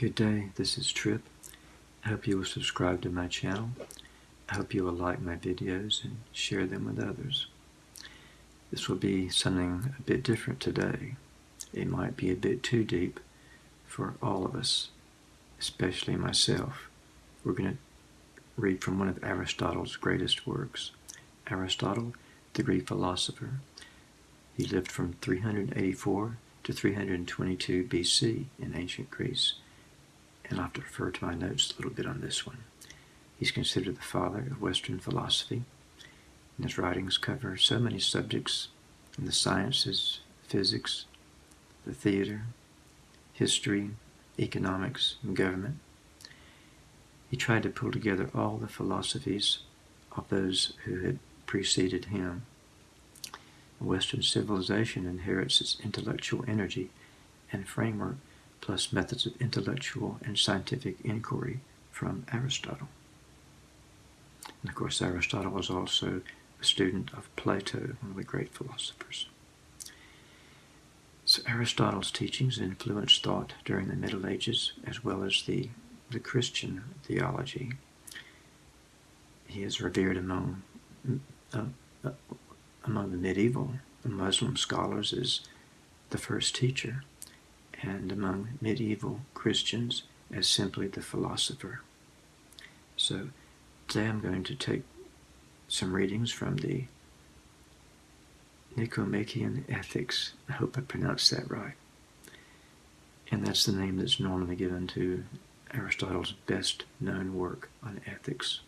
Good day, this is Trip. I hope you will subscribe to my channel. I hope you will like my videos and share them with others. This will be something a bit different today. It might be a bit too deep for all of us, especially myself. We're going to read from one of Aristotle's greatest works. Aristotle, the Greek philosopher. He lived from 384 to 322 BC in ancient Greece and I'll have to refer to my notes a little bit on this one. He's considered the father of Western philosophy, and his writings cover so many subjects in the sciences, physics, the theater, history, economics, and government. He tried to pull together all the philosophies of those who had preceded him. Western civilization inherits its intellectual energy and framework plus methods of intellectual and scientific inquiry from Aristotle. And of course, Aristotle was also a student of Plato, one of the great philosophers. So Aristotle's teachings influenced thought during the Middle Ages as well as the, the Christian theology. He is revered among, uh, uh, among the medieval Muslim scholars as the first teacher and among medieval Christians as simply the philosopher. So today I'm going to take some readings from the Nicomachean Ethics. I hope I pronounced that right. And that's the name that's normally given to Aristotle's best known work on ethics.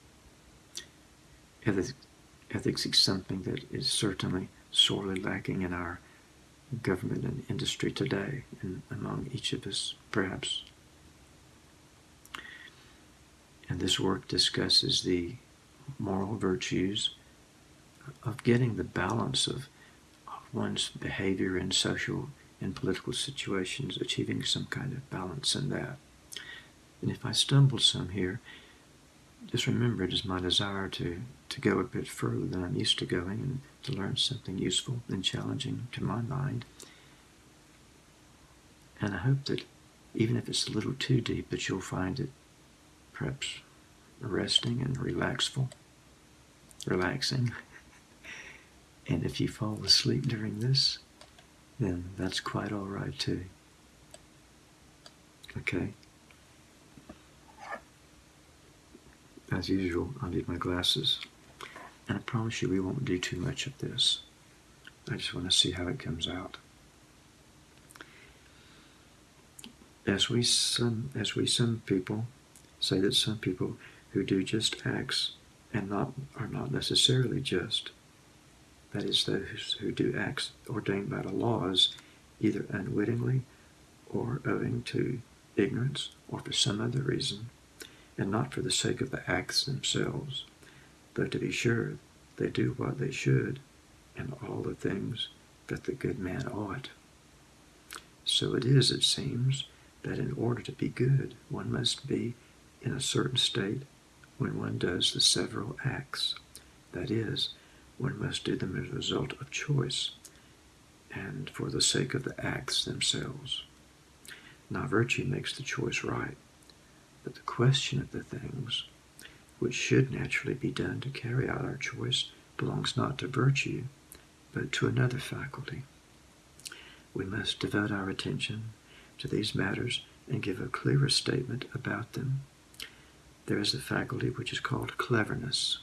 Ethics, ethics is something that is certainly sorely lacking in our government and industry today and among each of us, perhaps. And this work discusses the moral virtues of getting the balance of, of one's behavior in social and political situations, achieving some kind of balance in that. And if I stumble some here, just remember it is my desire to, to go a bit further than I'm used to going and to learn something useful and challenging to my mind. And I hope that even if it's a little too deep, that you'll find it perhaps resting and relaxful, relaxing. and if you fall asleep during this, then that's quite all right too. Okay? As usual, I'll need my glasses. And I promise you we won't do too much of this. I just want to see how it comes out. As we some as we some people say that some people who do just acts and not are not necessarily just. That is those who do acts ordained by the laws either unwittingly or owing to ignorance or for some other reason and not for the sake of the acts themselves, though to be sure they do what they should, and all the things that the good man ought. So it is, it seems, that in order to be good, one must be in a certain state when one does the several acts. That is, one must do them as a result of choice, and for the sake of the acts themselves. Now, virtue makes the choice right. But the question of the things which should naturally be done to carry out our choice belongs not to virtue, but to another faculty. We must devote our attention to these matters and give a clearer statement about them. There is a faculty which is called cleverness.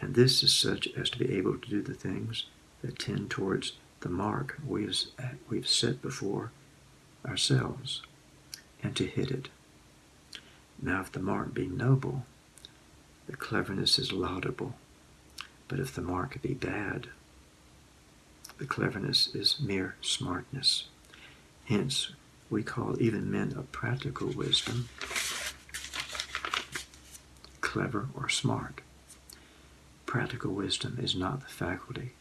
And this is such as to be able to do the things that tend towards the mark we have, we've set before ourselves and to hit it. Now, if the mark be noble, the cleverness is laudable. But if the mark be bad, the cleverness is mere smartness. Hence, we call even men of practical wisdom clever or smart. Practical wisdom is not the faculty,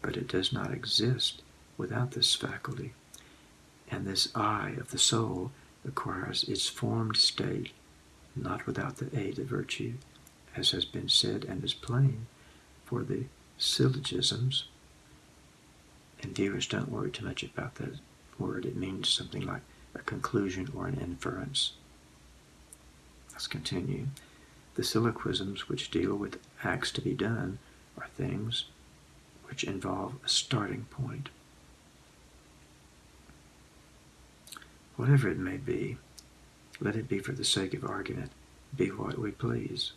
but it does not exist without this faculty. And this eye of the soul acquires its formed state not without the aid of virtue, as has been said and is plain, for the syllogisms, and viewers don't worry too much about that word. It means something like a conclusion or an inference. Let's continue. The syllogisms which deal with acts to be done are things which involve a starting point. Whatever it may be, let it be for the sake of argument, be what we please.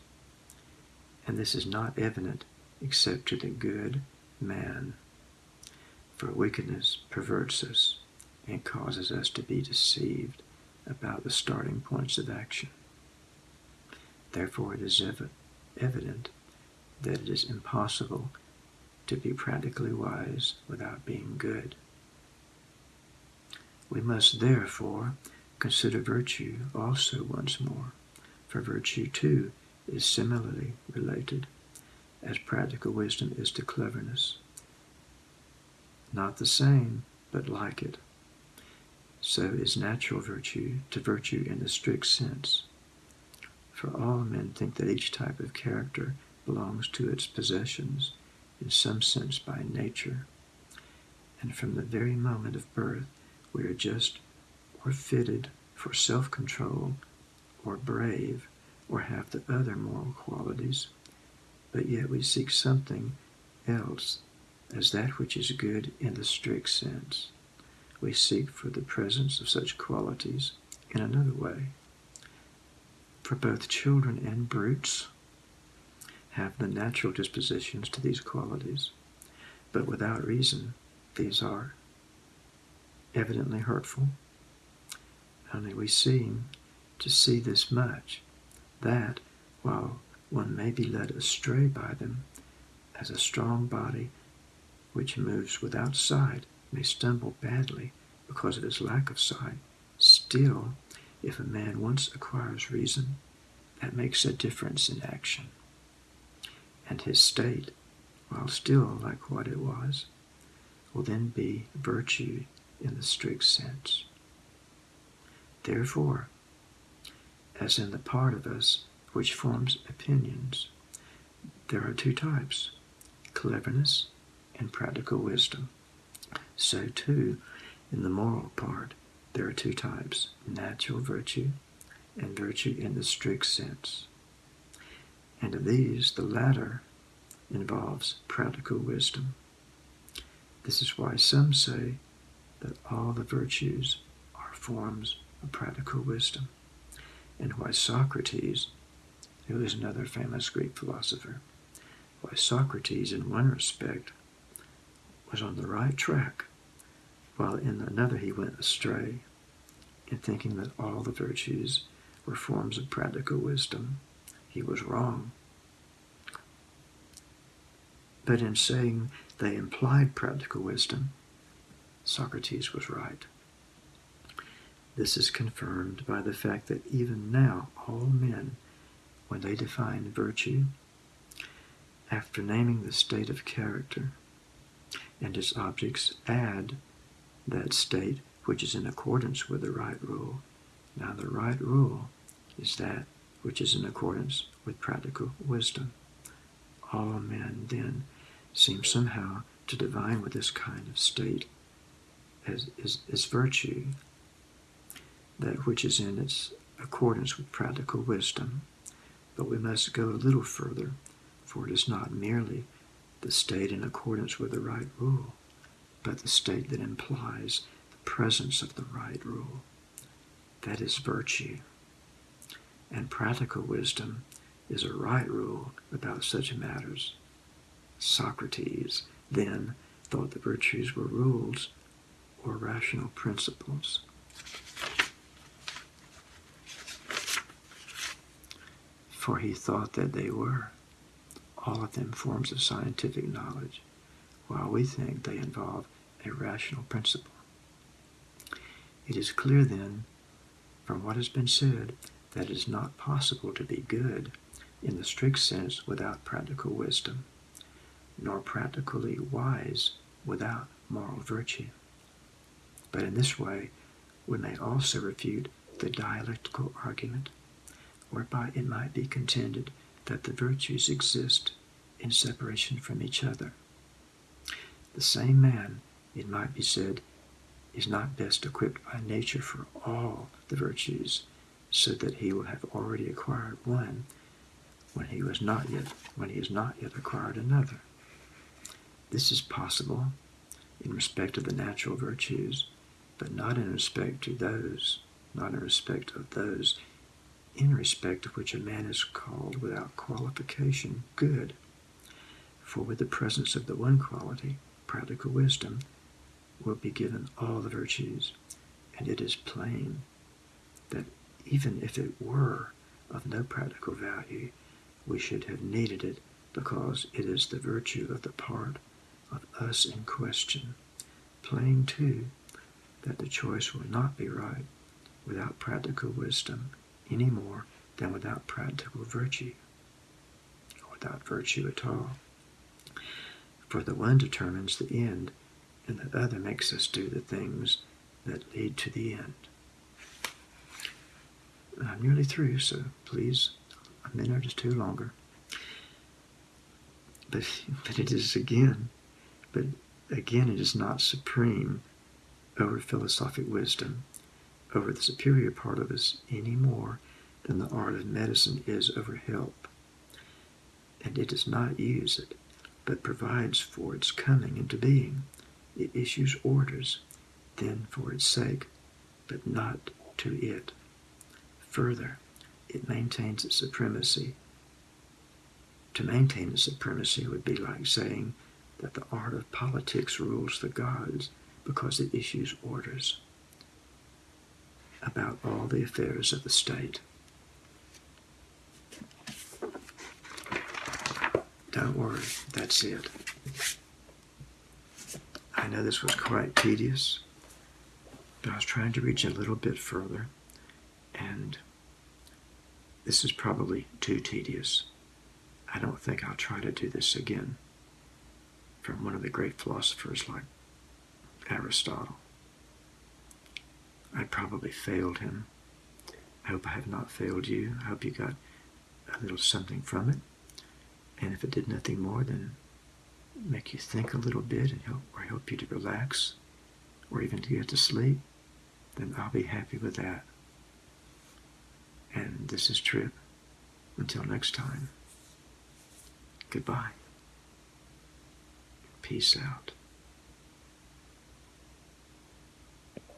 And this is not evident except to the good man. For wickedness perverts us and causes us to be deceived about the starting points of action. Therefore, it is ev- evident that it is impossible to be practically wise without being good. We must therefore consider virtue also once more, for virtue too is similarly related, as practical wisdom is to cleverness. Not the same, but like it. So is natural virtue to virtue in the strict sense. For all men think that each type of character belongs to its possessions in some sense by nature. And from the very moment of birth, we are just or fitted for self control or brave or have the other moral qualities, but yet we seek something else as that which is good in the strict sense. We seek for the presence of such qualities in another way. For both children and brutes have the natural dispositions to these qualities, but without reason these are evidently hurtful. Only we seem to see this much, that while one may be led astray by them, as a strong body which moves without sight may stumble badly because of his lack of sight, still, if a man once acquires reason, that makes a difference in action. And his state, while still like what it was, will then be virtue in the strict sense. Therefore, as in the part of us which forms opinions, there are two types cleverness and practical wisdom. So, too, in the moral part, there are two types natural virtue and virtue in the strict sense. And of these, the latter involves practical wisdom. This is why some say that all the virtues are forms of practical wisdom, and why Socrates, who is another famous Greek philosopher, why Socrates, in one respect, was on the right track, while in another he went astray in thinking that all the virtues were forms of practical wisdom. He was wrong. But in saying they implied practical wisdom, Socrates was right. This is confirmed by the fact that even now all men, when they define virtue, after naming the state of character and its objects, add that state which is in accordance with the right rule. Now, the right rule is that which is in accordance with practical wisdom. All men then seem somehow to divine with this kind of state as virtue, that which is in its accordance with practical wisdom. But we must go a little further, for it is not merely the state in accordance with the right rule, but the state that implies the presence of the right rule. That is virtue. And practical wisdom is a right rule about such matters. Socrates, then, thought the virtues were rules or rational principles. For he thought that they were, all of them forms of scientific knowledge, while we think they involve a rational principle. It is clear then, from what has been said, that it is not possible to be good in the strict sense without practical wisdom, nor practically wise without moral virtue. But in this way, we may also refute the dialectical argument, whereby it might be contended that the virtues exist in separation from each other. The same man, it might be said, is not best equipped by nature for all the virtues, so that he will have already acquired one when he was not yet when he has not yet acquired another. This is possible in respect of the natural virtues, but not in respect to those, not in respect of those in respect of which a man is called without qualification good. For with the presence of the one quality, practical wisdom, will be given all the virtues, and it is plain that even if it were of no practical value, we should have needed it because it is the virtue of the part of us in question. Plain, too, that the choice will not be right without practical wisdom any more than without practical virtue, or without virtue at all. For the one determines the end, and the other makes us do the things that lead to the end. I'm nearly through, so please, a minute or two longer. But, but it is again, but again, it is not supreme over philosophic wisdom, over the superior part of us any more than the art of medicine is over health. And it does not use it, but provides for its coming into being. It issues orders, then for its sake, but not to it. Further, it maintains its supremacy. To maintain its supremacy would be like saying that the art of politics rules the gods because it issues orders about all the affairs of the state. Don't worry, that's it. I know this was quite tedious, but I was trying to reach a little bit further, and this is probably too tedious. I don't think I'll try to do this again from one of the great philosophers like Aristotle. I probably failed him. I hope I have not failed you. I hope you got a little something from it. And if it did nothing more than make you think a little bit and help, or help you to relax, or even to get to sleep, then I'll be happy with that. And this is Trip. Until next time, goodbye. Peace out.